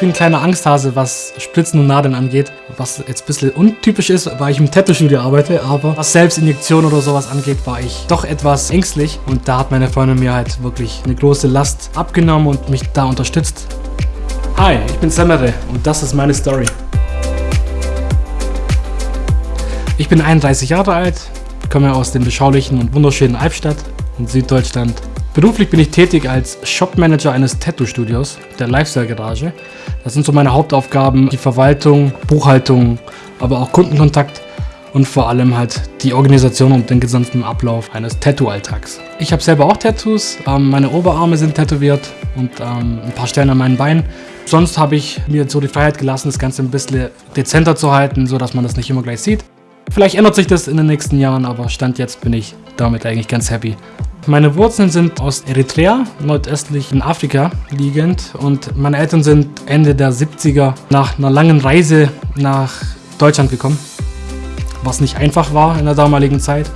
bin ein kleiner Angsthase, was Spritzen und Nadeln angeht. Was jetzt ein bisschen untypisch ist, weil ich im Tattoo-Studio arbeite, aber was Selbstinjektion oder sowas angeht, war ich doch etwas ängstlich. Und da hat meine Freundin mir halt wirklich eine große Last abgenommen und mich da unterstützt. Hi, ich bin Semere und das ist meine Story. Ich bin 31 Jahre alt, komme aus dem beschaulichen und wunderschönen Albstadt in Süddeutschland. Beruflich bin ich tätig als Shopmanager eines Tattoo-Studios, der Lifestyle Garage. Das sind so meine Hauptaufgaben, die Verwaltung, Buchhaltung, aber auch Kundenkontakt und vor allem halt die Organisation und den gesamten Ablauf eines Tattoo-Alltags. Ich habe selber auch Tattoos, ähm, meine Oberarme sind tätowiert und ähm, ein paar Stellen an meinen Beinen. Sonst habe ich mir so die Freiheit gelassen, das Ganze ein bisschen dezenter zu halten, sodass man das nicht immer gleich sieht. Vielleicht ändert sich das in den nächsten Jahren, aber Stand jetzt bin ich damit eigentlich ganz happy. Meine Wurzeln sind aus Eritrea, nordöstlich in Afrika liegend. Und meine Eltern sind Ende der 70er nach einer langen Reise nach Deutschland gekommen, was nicht einfach war in der damaligen Zeit,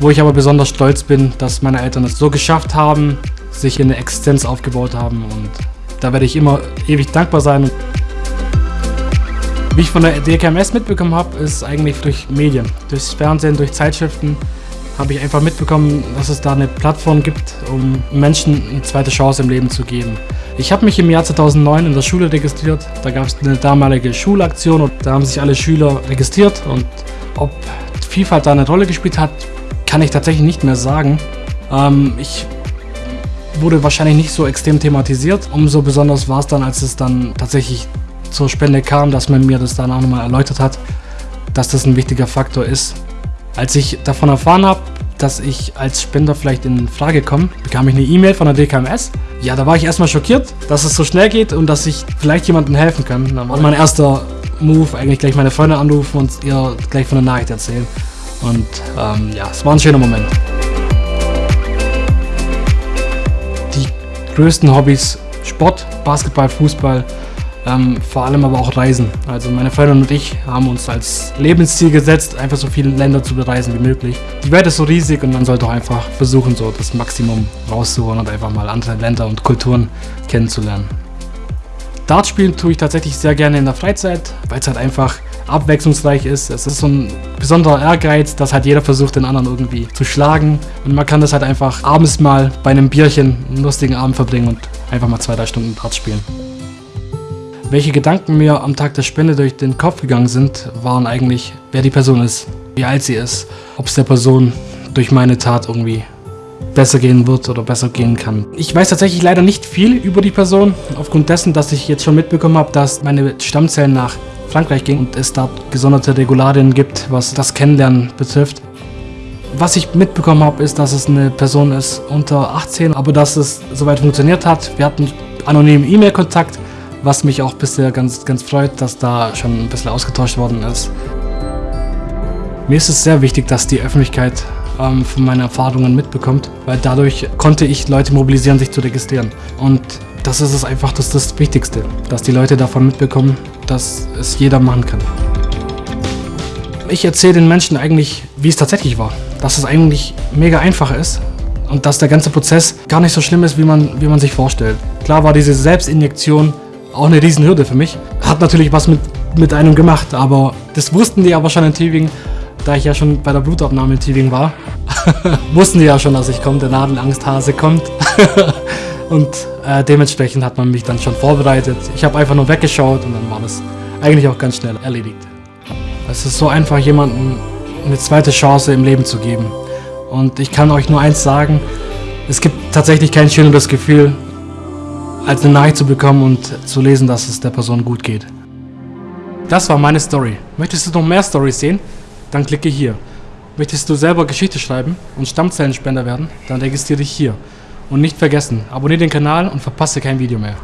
wo ich aber besonders stolz bin, dass meine Eltern es so geschafft haben, sich eine Existenz aufgebaut haben. Und da werde ich immer ewig dankbar sein. Wie ich von der DKMS mitbekommen habe, ist eigentlich durch Medien, durchs Fernsehen, durch Zeitschriften, habe ich einfach mitbekommen, dass es da eine Plattform gibt, um Menschen eine zweite Chance im Leben zu geben. Ich habe mich im Jahr 2009 in der Schule registriert. Da gab es eine damalige Schulaktion und da haben sich alle Schüler registriert. Und ob Vielfalt da eine Rolle gespielt hat, kann ich tatsächlich nicht mehr sagen. Ähm, ich wurde wahrscheinlich nicht so extrem thematisiert. Umso besonders war es dann, als es dann tatsächlich zur Spende kam, dass man mir das dann auch nochmal erläutert hat, dass das ein wichtiger Faktor ist. Als ich davon erfahren habe, dass ich als Spender vielleicht in Frage komme, bekam ich eine E-Mail von der DKMS. Ja, da war ich erstmal schockiert, dass es so schnell geht und dass ich vielleicht jemandem helfen kann. Dann war mein erster Move eigentlich gleich meine Freunde anrufen und ihr gleich von der Nachricht erzählen. Und ähm, ja, es war ein schöner Moment. Die größten Hobbys Sport, Basketball, Fußball, ähm, vor allem aber auch Reisen. Also meine Freundin und ich haben uns als Lebensziel gesetzt, einfach so viele Länder zu bereisen wie möglich. Die Welt ist so riesig und man sollte auch einfach versuchen, so das Maximum rauszuholen und einfach mal andere Länder und Kulturen kennenzulernen. Dart spielen tue ich tatsächlich sehr gerne in der Freizeit, weil es halt einfach abwechslungsreich ist. Es ist so ein besonderer Ehrgeiz, dass halt jeder versucht, den anderen irgendwie zu schlagen. Und man kann das halt einfach abends mal bei einem Bierchen einen lustigen Abend verbringen und einfach mal zwei, drei Stunden Dart spielen. Welche Gedanken mir am Tag der Spende durch den Kopf gegangen sind, waren eigentlich, wer die Person ist, wie alt sie ist, ob es der Person durch meine Tat irgendwie besser gehen wird oder besser gehen kann. Ich weiß tatsächlich leider nicht viel über die Person, aufgrund dessen, dass ich jetzt schon mitbekommen habe, dass meine Stammzellen nach Frankreich gingen und es dort gesonderte Regularien gibt, was das Kennenlernen betrifft. Was ich mitbekommen habe, ist, dass es eine Person ist unter 18, aber dass es soweit funktioniert hat. Wir hatten anonymen E-Mail-Kontakt was mich auch bisher ganz, ganz freut, dass da schon ein bisschen ausgetauscht worden ist. Mir ist es sehr wichtig, dass die Öffentlichkeit ähm, von meinen Erfahrungen mitbekommt, weil dadurch konnte ich Leute mobilisieren, sich zu registrieren. Und das ist es einfach das, das Wichtigste, dass die Leute davon mitbekommen, dass es jeder machen kann. Ich erzähle den Menschen eigentlich, wie es tatsächlich war. Dass es eigentlich mega einfach ist und dass der ganze Prozess gar nicht so schlimm ist, wie man, wie man sich vorstellt. Klar war diese Selbstinjektion auch eine Riesenhürde für mich. Hat natürlich was mit, mit einem gemacht, aber das wussten die aber schon in Tübingen, da ich ja schon bei der Blutabnahme in Tübingen war. wussten die ja schon, dass ich komme, der Nadelangsthase kommt. und äh, dementsprechend hat man mich dann schon vorbereitet. Ich habe einfach nur weggeschaut und dann war das eigentlich auch ganz schnell erledigt. Es ist so einfach, jemandem eine zweite Chance im Leben zu geben. Und ich kann euch nur eins sagen, es gibt tatsächlich kein schöneres Gefühl, als eine Nachricht zu bekommen und zu lesen, dass es der Person gut geht. Das war meine Story. Möchtest du noch mehr Stories sehen? Dann klicke hier. Möchtest du selber Geschichte schreiben und Stammzellenspender werden? Dann registriere dich hier. Und nicht vergessen, abonniere den Kanal und verpasse kein Video mehr.